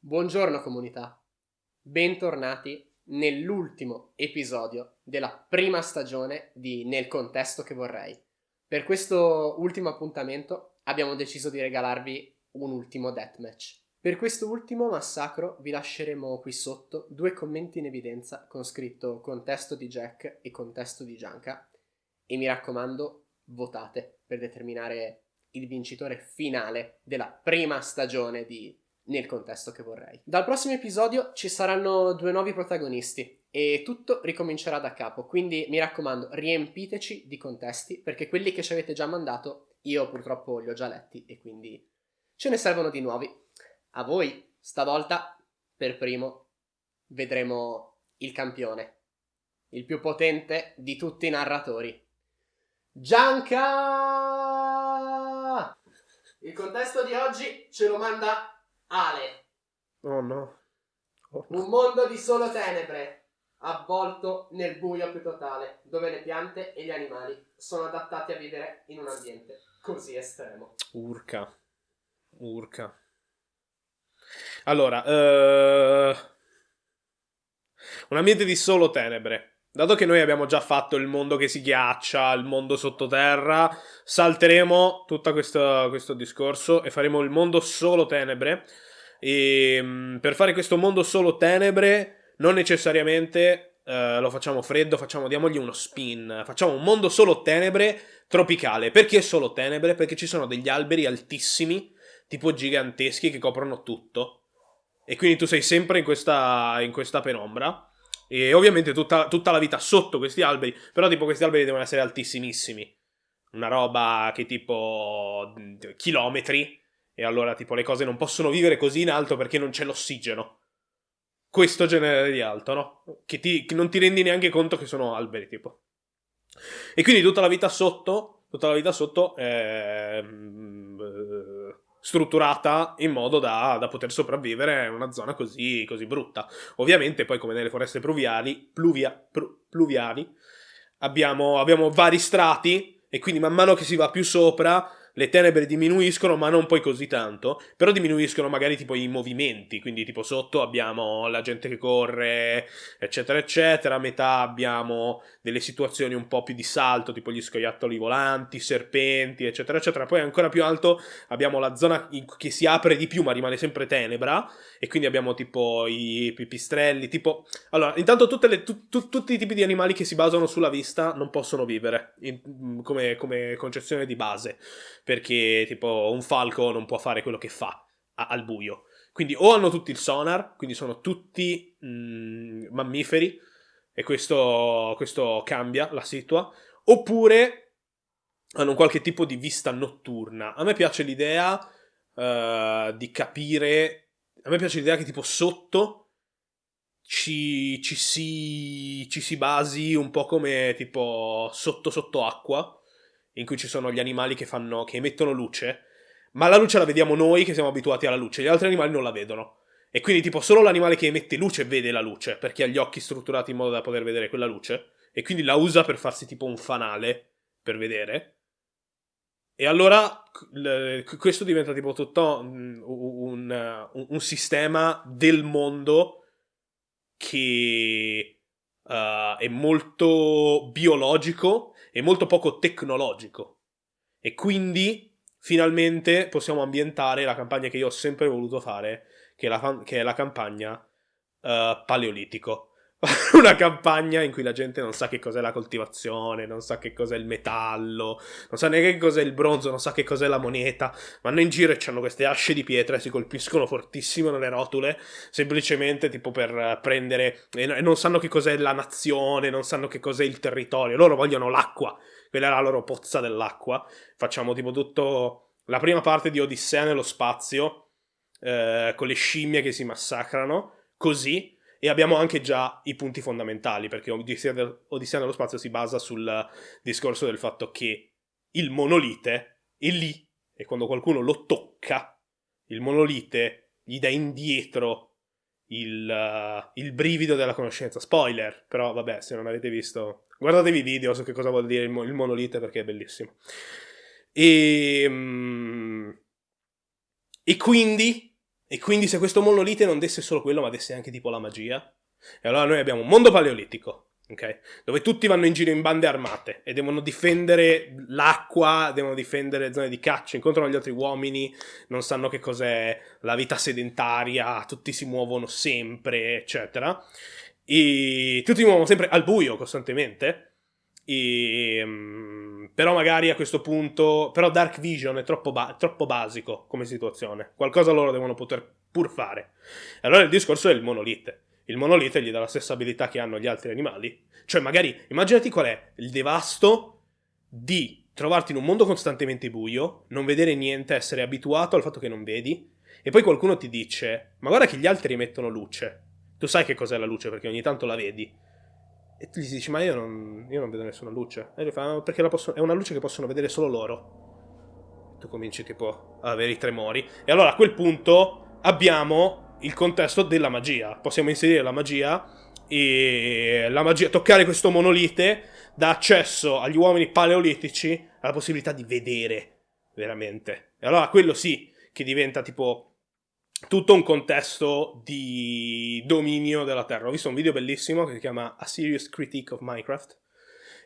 Buongiorno comunità, bentornati nell'ultimo episodio della prima stagione di Nel contesto che vorrei. Per questo ultimo appuntamento abbiamo deciso di regalarvi un ultimo deathmatch. Per questo ultimo massacro vi lasceremo qui sotto due commenti in evidenza con scritto contesto di Jack e contesto di Gianca e mi raccomando votate per determinare il vincitore finale della prima stagione di nel contesto che vorrei. Dal prossimo episodio ci saranno due nuovi protagonisti e tutto ricomincerà da capo, quindi mi raccomando riempiteci di contesti perché quelli che ci avete già mandato io purtroppo li ho già letti e quindi ce ne servono di nuovi. A voi, stavolta, per primo, vedremo il campione, il più potente di tutti i narratori. Gianca! Il contesto di oggi ce lo manda Ale. Oh no. Oh. Un mondo di solo tenebre, avvolto nel buio più totale, dove le piante e gli animali sono adattati a vivere in un ambiente così estremo. Urca. Urca. Allora, uh... un ambiente di solo tenebre. Dato che noi abbiamo già fatto il mondo che si ghiaccia, il mondo sottoterra, salteremo tutto questo, questo discorso e faremo il mondo solo tenebre. E mm, per fare questo mondo solo tenebre, non necessariamente uh, lo facciamo freddo, facciamo, diamogli uno spin. Facciamo un mondo solo tenebre tropicale. Perché solo tenebre? Perché ci sono degli alberi altissimi, tipo giganteschi, che coprono tutto. E quindi tu sei sempre in questa, in questa penombra. E ovviamente tutta, tutta, la vita sotto questi alberi, però tipo questi alberi devono essere altissimissimi. Una roba che tipo chilometri, e allora tipo le cose non possono vivere così in alto perché non c'è l'ossigeno. Questo genere di alto, no? Che, ti, che non ti rendi neanche conto che sono alberi, tipo. E quindi tutta la vita sotto, tutta la vita sotto, eh, strutturata in modo da, da, poter sopravvivere in una zona così, così, brutta. Ovviamente poi come nelle foreste pluviali, pluvia, pru, pluviali abbiamo, abbiamo vari strati e quindi man mano che si va più sopra le tenebre diminuiscono, ma non poi così tanto, però diminuiscono magari tipo i movimenti, quindi tipo sotto abbiamo la gente che corre, eccetera, eccetera, a metà abbiamo delle situazioni un po' più di salto, tipo gli scoiattoli volanti, serpenti, eccetera, eccetera, poi ancora più alto abbiamo la zona che si apre di più, ma rimane sempre tenebra, e quindi abbiamo tipo i pipistrelli, tipo... Allora, intanto le, tu, tu, tutti i tipi di animali che si basano sulla vista non possono vivere, in, come, come concezione di base perché tipo un falco non può fare quello che fa a- al buio. Quindi o hanno tutti il sonar, quindi sono tutti mh, mm, mammiferi, e questo, questo cambia la situa, oppure hanno qualche tipo di vista notturna. A me piace l'idea uh, di capire, a me piace l'idea che tipo sotto ci, ci, si, ci si basi un po' come tipo sotto sotto acqua, in cui ci sono gli animali che, fanno, che emettono luce, ma la luce la vediamo noi che siamo abituati alla luce, gli altri animali non la vedono. E quindi tipo solo l'animale che emette luce vede la luce, perché ha gli occhi strutturati in modo da poter vedere quella luce, e quindi la usa per farsi tipo un fanale per vedere. E allora questo diventa tipo tutto un, un, un sistema del mondo che uh, è molto biologico e molto poco tecnologico. E quindi finalmente possiamo ambientare la campagna che io ho sempre voluto fare, che è la, che è la campagna uh, paleolitico. una campagna in cui la gente non sa che cos'è la coltivazione, non sa che cos'è il metallo, non sa neanche che cos'è il bronzo, non sa che cos'è la moneta. Vanno in giro e hanno queste asce di pietra e si colpiscono fortissimo nelle rotule, semplicemente tipo per prendere. e non sanno che cos'è la nazione, non sanno che cos'è il territorio. Loro vogliono l'acqua, quella è la loro pozza dell'acqua. Facciamo tipo tutto. la prima parte di Odissea nello spazio, eh, con le scimmie che si massacrano, così e abbiamo anche già i punti fondamentali, perché Odissea, del, Odissea nello spazio si basa sul discorso del fatto che il monolite è lì e quando qualcuno lo tocca, il monolite gli dà indietro il, uh, il, brivido della conoscenza. Spoiler, però vabbè, se non avete visto, guardatevi i video su che cosa vuol dire il, il monolite perché è bellissimo. E, um, e quindi E quindi se questo monolite non desse solo quello, ma desse anche tipo la magia? E allora noi abbiamo un mondo paleolitico, ok? Dove tutti vanno in giro in bande armate e devono difendere l'acqua, devono difendere le zone di caccia, incontrano gli altri uomini, non sanno che cos'è la vita sedentaria, tutti si muovono sempre, eccetera. E tutti si muovono sempre al buio costantemente. E, um, però magari a questo punto però Dark Vision è troppo, ba- troppo basico come situazione qualcosa loro devono poter pur fare allora il discorso è il monolite il monolite gli dà la stessa abilità che hanno gli altri animali. Cioè, magari, immaginati qual è il devasto di trovarti in un mondo costantemente buio, non vedere niente, essere abituato al fatto che non vedi, e poi qualcuno ti dice, ma guarda che gli altri emettono luce. Tu sai che cos'è la luce perché ogni tanto la vedi. E tu gli dici, ma io non, io non vedo nessuna luce. E lui fa, perché posso, è una luce che possono vedere solo loro. Tu cominci tipo a avere i tremori. E allora a quel punto abbiamo il contesto della magia. Possiamo inserire la magia e la magia, toccare questo monolite dà accesso agli uomini paleolitici alla possibilità di vedere veramente. E allora quello sì che diventa tipo tutto un contesto di dominio della Terra. Ho visto un video bellissimo che si chiama A Serious Critique of Minecraft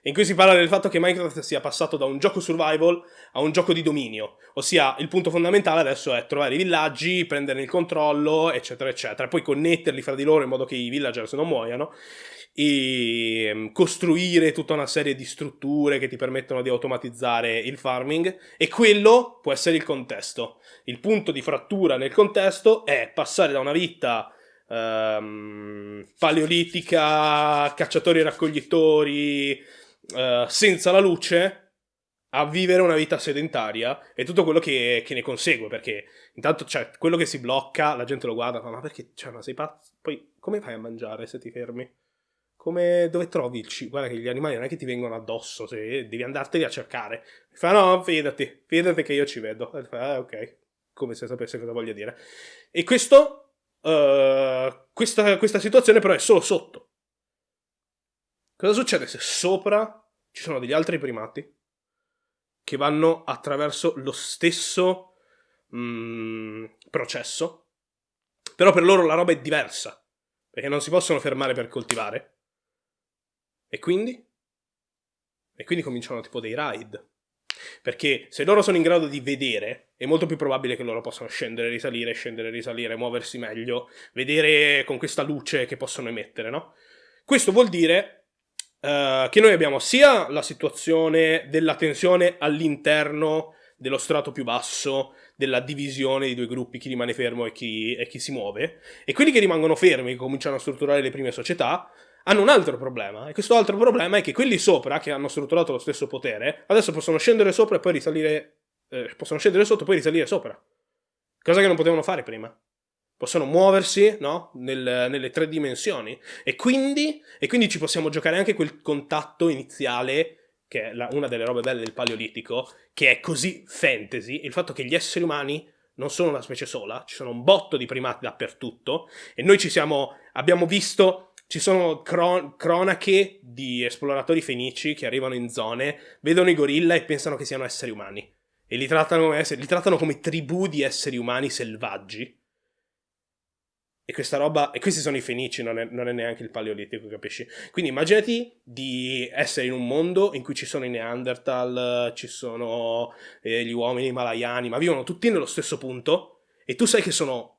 in cui si parla del fatto che Minecraft sia passato da un gioco survival a un gioco di dominio, ossia il punto fondamentale adesso è trovare i villaggi, prenderne il controllo, eccetera, eccetera, poi connetterli fra di loro in modo che i villagers non muoiano e ehm, costruire tutta una serie di strutture che ti permettono di automatizzare il farming e quello può essere il contesto. Il punto di frattura nel contesto è passare da una vita um, paleolitica, cacciatori e raccoglitori, uh, senza la luce a vivere una vita sedentaria e tutto quello che, che ne consegue, perché intanto cioè, quello che si blocca, la gente lo guarda, ma perché, cioè, ma sei pazzo? Poi come fai a mangiare se ti fermi? Come, dove trovi il cibo? Guarda che gli animali non è che ti vengono addosso, se devi andarteli a cercare. fa, no, fidati, fidati che io ci vedo. E fa, ah, ok, come se sapesse cosa voglio dire. E questo, uh, questa, questa situazione però è solo sotto. Cosa succede se sopra ci sono degli altri primati che vanno attraverso lo stesso mm, processo, però per loro la roba è diversa, perché non si possono fermare per coltivare. E quindi? E quindi cominciano tipo dei raid. Perché se loro sono in grado di vedere, è molto più probabile che loro possano scendere, risalire, scendere, risalire, muoversi meglio, vedere con questa luce che possono emettere, no? Questo vuol dire Uh, che noi abbiamo sia la situazione della tensione all'interno dello strato più basso, della divisione di due gruppi, chi rimane fermo e chi, e chi si muove, e quelli che rimangono fermi, che cominciano a strutturare le prime società, hanno un altro problema, e questo altro problema è che quelli sopra, che hanno strutturato lo stesso potere, adesso possono scendere sopra e poi risalire, eh, possono scendere sotto e poi risalire sopra, cosa che non potevano fare prima possono muoversi no? Nel, nelle tre dimensioni e quindi, e quindi, ci possiamo giocare anche quel contatto iniziale che è la, una delle robe belle del paleolitico che è così fantasy il fatto che gli esseri umani non sono una specie sola ci sono un botto di primati dappertutto e noi ci siamo abbiamo visto ci sono cron- cronache di esploratori fenici che arrivano in zone vedono i gorilla e pensano che siano esseri umani e li trattano, li trattano come tribù di esseri umani selvaggi e questa roba, e questi sono i fenici, non è, non è, neanche il paleolitico, capisci? Quindi immaginati di essere in un mondo in cui ci sono i Neanderthal, ci sono eh, gli uomini malayani, ma vivono tutti nello stesso punto, e tu sai che sono,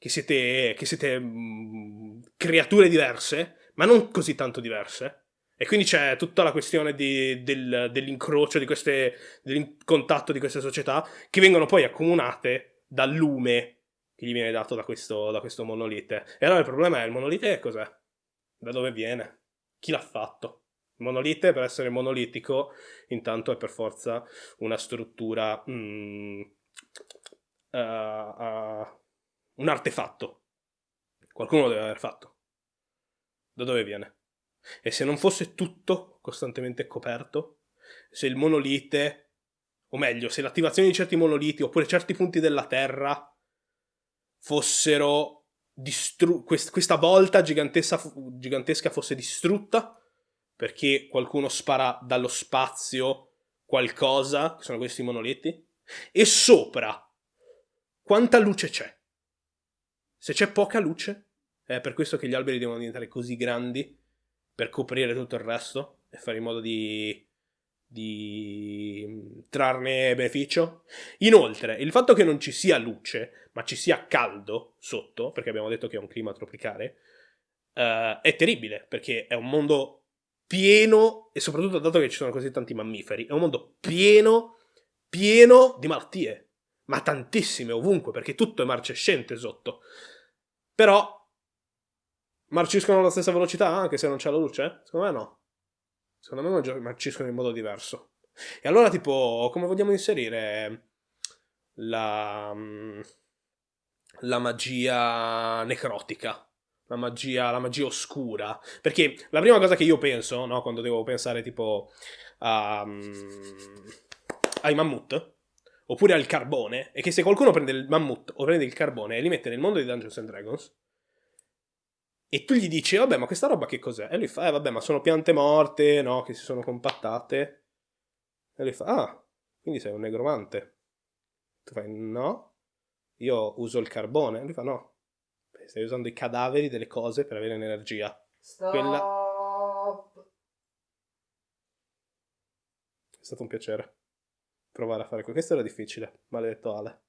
che siete, che siete mh, mm, creature diverse, ma non così tanto diverse. E quindi c'è tutta la questione di, del, dell'incrocio, di queste, del contatto di queste società, che vengono poi accomunate dal lume che gli viene dato da questo, da questo monolite. E allora il problema è il monolite cos'è? Da dove viene? Chi l'ha fatto? Il monolite, per essere monolitico, intanto è per forza una struttura... Mm, uh, uh, un artefatto. Qualcuno lo deve aver fatto. Da dove viene? E se non fosse tutto costantemente coperto, se il monolite, o meglio, se l'attivazione di certi monoliti oppure certi punti della Terra fossero distru- quest- questa volta gigantesca, fosse distrutta perché qualcuno spara dallo spazio qualcosa, che sono questi monoliti, e sopra quanta luce c'è? Se c'è poca luce, è per questo che gli alberi devono diventare così grandi per coprire tutto il resto e fare in modo di, di trarne beneficio. Inoltre, il fatto che non ci sia luce, ma ci sia caldo sotto, perché abbiamo detto che è un clima tropicale, uh, è terribile, perché è un mondo pieno, e soprattutto dato che ci sono così tanti mammiferi, è un mondo pieno, pieno di malattie ma tantissime ovunque, perché tutto è marcescente sotto. Però marciscono alla stessa velocità anche se non c'è la luce? Secondo me no. Secondo me marciscono in modo diverso. E allora, tipo, come vogliamo inserire la, la magia necrotica? La magia, la magia oscura? Perché la prima cosa che io penso, no, quando devo pensare tipo a, ai mammut, oppure al carbone, è che se qualcuno prende il mammut o prende il carbone e li mette nel mondo di Dungeons and Dragons, e tu gli dici, vabbè, ma questa roba che cos'è? E lui fa, eh, vabbè, ma sono piante morte, no, che si sono compattate. E lui fa, ah, quindi sei un negromante. Tu fai, no, io uso il carbone. E lui fa, no, stai usando i cadaveri delle cose per avere energia. Stop. Quella... È stato un piacere provare a fare questo. Questo era difficile, maledetto Ale.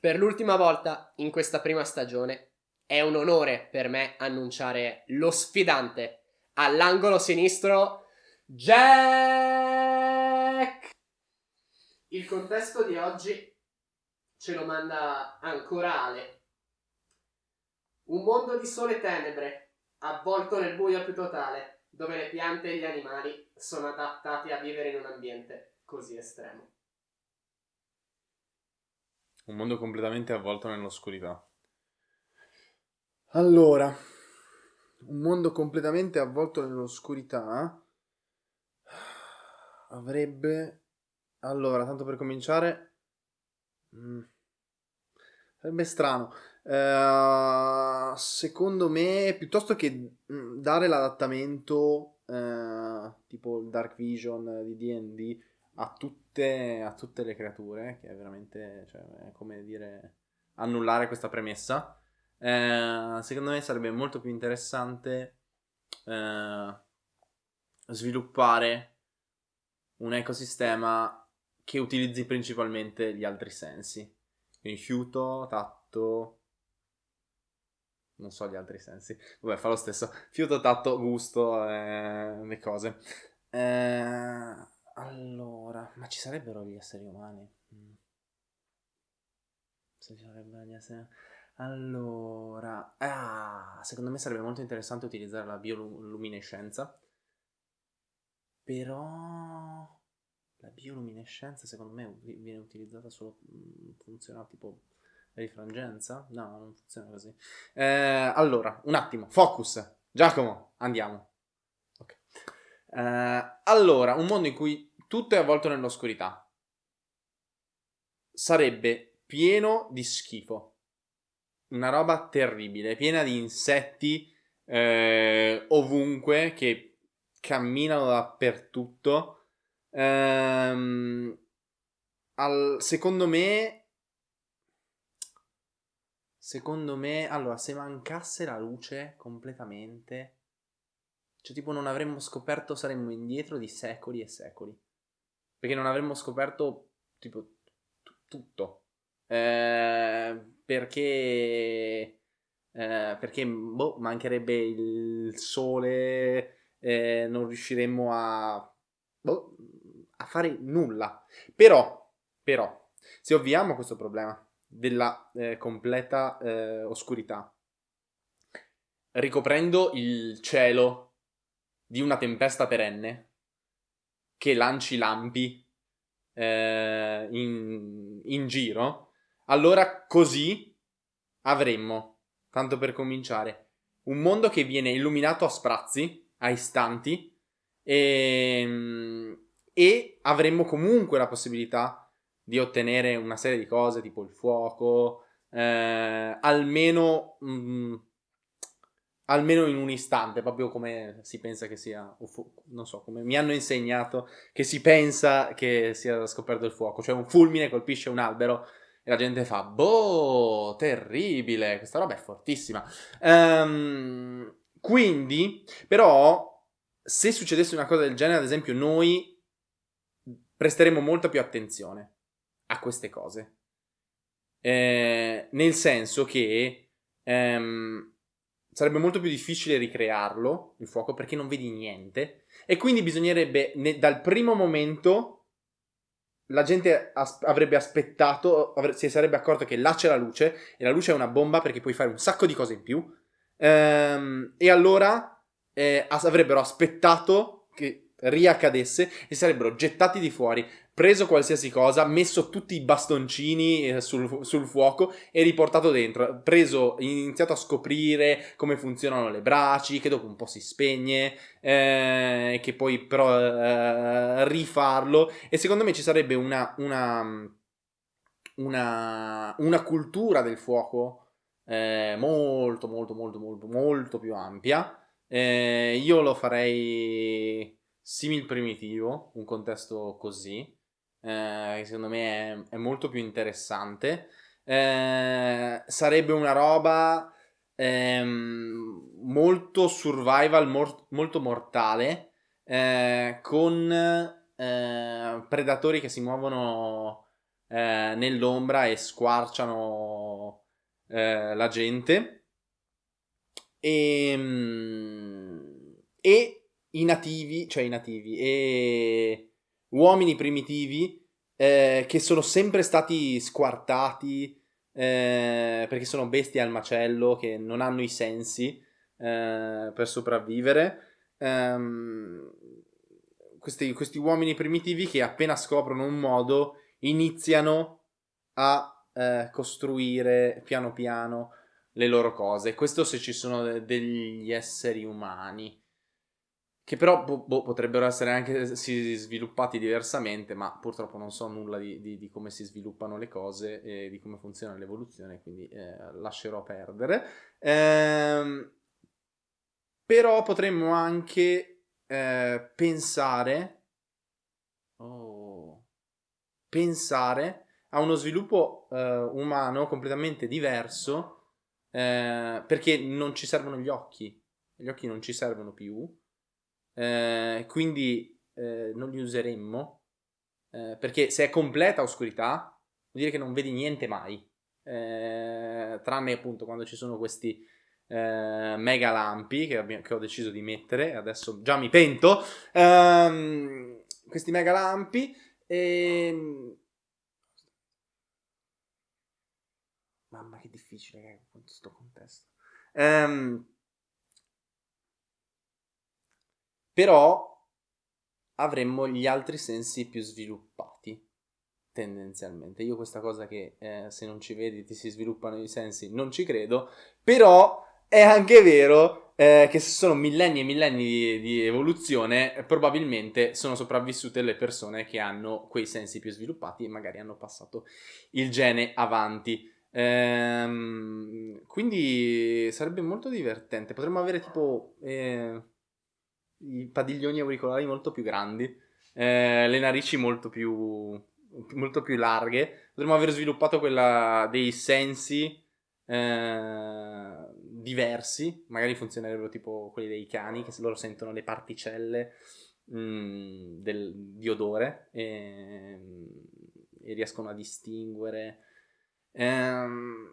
Per l'ultima volta in questa prima stagione è un onore per me annunciare lo sfidante all'angolo sinistro, Jack! Il contesto di oggi ce lo manda ancora Ale. Un mondo di sole tenebre, avvolto nel buio più totale dove le piante e gli animali sono adattati a vivere in un ambiente così estremo. Un mondo completamente avvolto nell'oscurità. Allora, un mondo completamente avvolto nell'oscurità avrebbe... Allora, tanto per cominciare... Mm, sarebbe strano. Uh, secondo me, piuttosto che mm, dare l'adattamento uh, tipo il Dark Vision di DD a tutte, a tutte le creature, che è veramente cioè, è come dire annullare questa premessa, uh, secondo me sarebbe molto più interessante sviluppare un ecosistema che utilizzi principalmente gli altri sensi. Quindi fiuto, tatto, non so gli altri sensi. Vabbè, fa lo stesso. Fiuto, tatto, gusto, eh, le cose. Eh, allora, ma ci sarebbero gli esseri umani? Mm. Se ci sarebbero gli esseri Allora, ah, secondo me sarebbe molto interessante utilizzare la bioluminescenza. Però la bioluminescenza secondo me viene utilizzata solo mm, funziona tipo Rifrangenza? No, non funziona così. Eh, allora, un attimo, focus. Giacomo, andiamo. Okay. Eh, allora, un mondo in cui tutto è avvolto nell'oscurità. Sarebbe pieno di schifo. Una roba terribile, piena di insetti eh, ovunque che camminano dappertutto. Ehm, al, secondo me Secondo me, allora, se mancasse la luce completamente, cioè tipo non avremmo scoperto, saremmo indietro di secoli e secoli. Perché non avremmo scoperto tipo t- tutto. Eh, perché eh, perché boh, mancherebbe il sole, eh, non riusciremmo a, boh, a fare nulla. Però, però, se ovviamo questo problema, della eh, completa eh, oscurità, ricoprendo il cielo di una tempesta perenne che lanci lampi eh, in, in giro, allora così avremmo, tanto per cominciare, un mondo che viene illuminato a sprazzi, a istanti, e, ehm, e avremmo comunque la possibilità di ottenere una serie di cose tipo il fuoco, eh, almeno, mh, mm, almeno in un istante, proprio come si pensa che sia, non so, come mi hanno insegnato che si pensa che sia scoperto il fuoco, cioè un fulmine colpisce un albero E la gente fa, boh, terribile, questa roba è fortissima. Ehm, quindi, però, se succedesse una cosa del genere, ad esempio, noi presteremo molta più attenzione a queste cose. Eh, nel senso che ehm, sarebbe molto più difficile ricrearlo, il fuoco, perché non vedi niente. E quindi bisognerebbe, ne, dal primo momento, la gente as- avrebbe aspettato, avre- si sarebbe accorta che là c'è la luce, e la luce è una bomba perché puoi fare un sacco di cose in più. Ehm, e allora eh, avrebbero aspettato che riaccadesse e sarebbero gettati di fuori, preso qualsiasi cosa, messo tutti i bastoncini eh, sul, sul fuoco e riportato dentro, preso, iniziato a scoprire come funzionano le braci, che dopo un po' si spegne, eh, che poi però eh, rifarlo. E secondo me ci sarebbe una, una, una, una cultura del fuoco eh, molto molto molto molto molto più ampia. Eh, io lo farei simil primitivo, un contesto così, eh, che secondo me è, è molto più interessante. Eh, sarebbe una roba ehm, molto survival, mor- molto mortale, eh, con eh, predatori che si muovono eh, nell'ombra e squarciano eh, la gente. E, e i nativi, cioè i nativi, e uomini primitivi eh, che sono sempre stati squartati eh, perché sono bestie al macello, che non hanno i sensi eh, per sopravvivere. Ehm, questi, questi uomini primitivi che appena scoprono un modo iniziano a eh, costruire piano piano le loro cose. Questo se ci sono de- degli esseri umani. Che però boh, boh, potrebbero essere anche sviluppati diversamente, ma purtroppo non so nulla di, di, di come si sviluppano le cose e di come funziona l'evoluzione, quindi eh, lascerò perdere. Ehm, però potremmo anche eh, pensare, oh, pensare a uno sviluppo eh, umano completamente diverso, eh, perché non ci servono gli occhi, gli occhi non ci servono più eh, quindi eh, non li useremmo eh, perché se è completa oscurità vuol dire che non vedi niente mai. Eh, tranne appunto quando ci sono questi eh, mega lampi che, che, ho deciso di mettere adesso già mi pento ehm, questi mega lampi e... Ehm, mamma che difficile che è questo contesto. Ehm, però avremmo gli altri sensi più sviluppati tendenzialmente. Io questa cosa che eh, se non ci vedi ti si sviluppano i sensi non ci credo, però è anche vero eh, che se sono millenni e millenni di, di evoluzione, probabilmente sono sopravvissute le persone che hanno quei sensi più sviluppati e magari hanno passato il gene avanti. Ehm, quindi sarebbe molto divertente. Potremmo avere tipo... I padiglioni auricolari molto più grandi, eh, le narici molto più, molto più larghe. Potremmo aver sviluppato quella dei sensi eh, diversi, magari funzionerebbero tipo quelli dei cani, che loro sentono le particelle mh, mm, del, di odore e, e, riescono a distinguere. Ehm,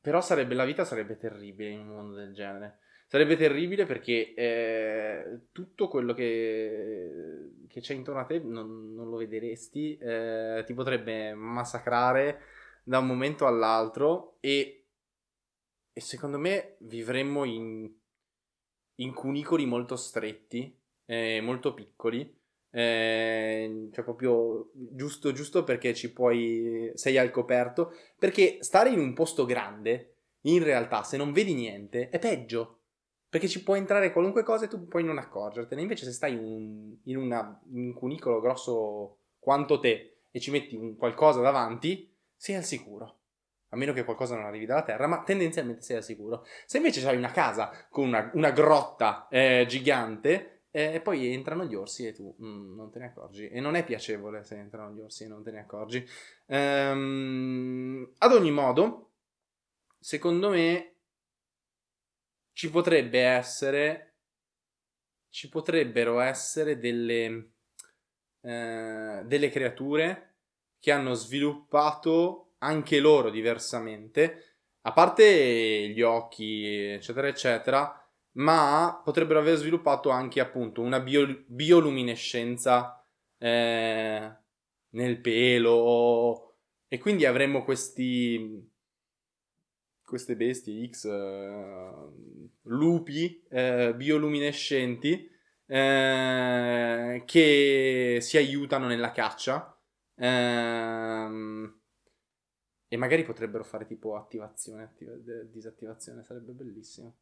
però sarebbe, la vita sarebbe terribile in un mondo del genere. Sarebbe terribile perché eh, tutto quello che, che, c'è intorno a te non, non lo vedresti, eh, ti potrebbe massacrare da un momento all'altro e, e secondo me vivremmo in, in cunicoli molto stretti, eh, molto piccoli, eh, cioè proprio giusto giusto perché ci puoi sei al coperto perché stare in un posto grande in realtà se non vedi niente è peggio perché ci può entrare qualunque cosa e tu puoi non accorgertene. Invece, se stai un, in, una, in, un cunicolo grosso quanto te e ci metti un qualcosa davanti, sei al sicuro. A meno che qualcosa non arrivi dalla terra, ma tendenzialmente sei al sicuro. Se invece hai una casa con una, una grotta eh, gigante, E poi entrano gli orsi e tu mm, non te ne accorgi. E non è piacevole se entrano gli orsi e non te ne accorgi. Ehm, ad ogni modo, secondo me ci potrebbe essere. Ci potrebbero essere delle. eh, delle creature che hanno sviluppato anche loro diversamente. A parte gli occhi, eccetera, eccetera ma potrebbero aver sviluppato anche appunto una bio- bioluminescenza eh, nel pelo e quindi avremmo questi queste bestie X eh, lupi eh, bioluminescenti eh, che si aiutano nella caccia ehm, e magari potrebbero fare tipo attivazione attiva- disattivazione sarebbe bellissimo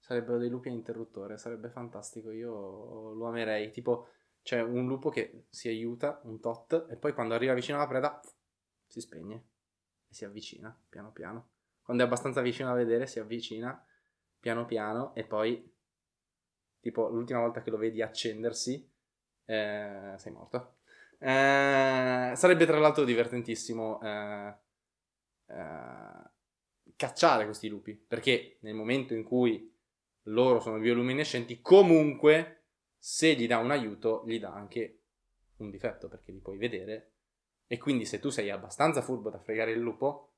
Sarebbero dei lupi a interruttore, sarebbe fantastico, io lo amerei. Tipo, c'è un lupo che si aiuta un tot e poi quando arriva vicino alla preda si spegne e si avvicina piano piano. Quando è abbastanza vicino a vedere si avvicina piano piano e poi, tipo, l'ultima volta che lo vedi accendersi, eh, sei morto. Eh, sarebbe tra l'altro divertentissimo eh, eh, cacciare questi lupi perché nel momento in cui loro sono bioluminescenti, comunque se gli dà un aiuto gli dà anche un difetto perché li puoi vedere e quindi se tu sei abbastanza furbo da fregare il lupo,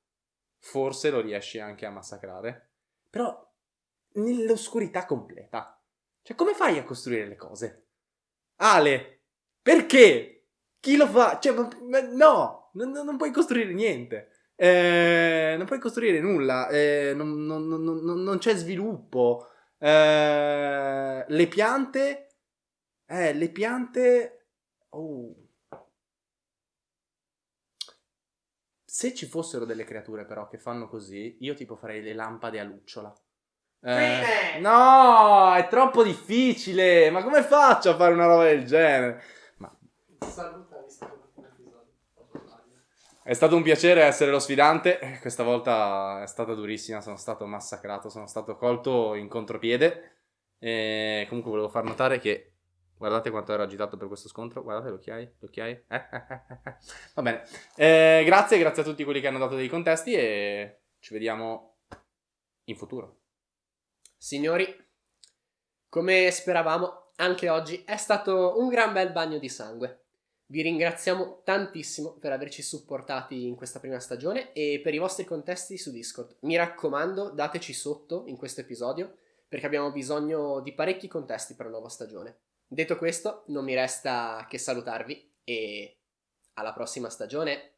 forse lo riesci anche a massacrare. Però nell'oscurità completa. Cioè come fai a costruire le cose? Ale, perché? Chi lo fa? Cioè, no, non, non puoi costruire niente. Eh, non puoi costruire nulla, eh, non, non, non, c'è sviluppo. Eh, le piante. Eh, le piante. Oh. Se ci fossero delle creature però che fanno così, io tipo farei le lampade a lucciola. Eh, no, è troppo difficile. Ma come faccio a fare una roba del genere? Ma... È stato un piacere essere lo sfidante, questa volta è stata durissima, sono stato massacrato, sono stato colto in contropiede. E comunque volevo far notare che guardate quanto ero agitato per questo scontro, guardate le occhiaie, le occhiaie. Eh, eh, Va bene, eh, grazie, grazie a tutti quelli che hanno dato dei contesti e ci vediamo in futuro. Signori, come speravamo, anche oggi è stato un gran bel bagno di sangue. Vi ringraziamo tantissimo per averci supportati in questa prima stagione e per i vostri contesti su Discord. Mi raccomando, dateci sotto in questo episodio perché abbiamo bisogno di parecchi contesti per la nuova stagione. Detto questo, non mi resta che salutarvi e alla prossima stagione.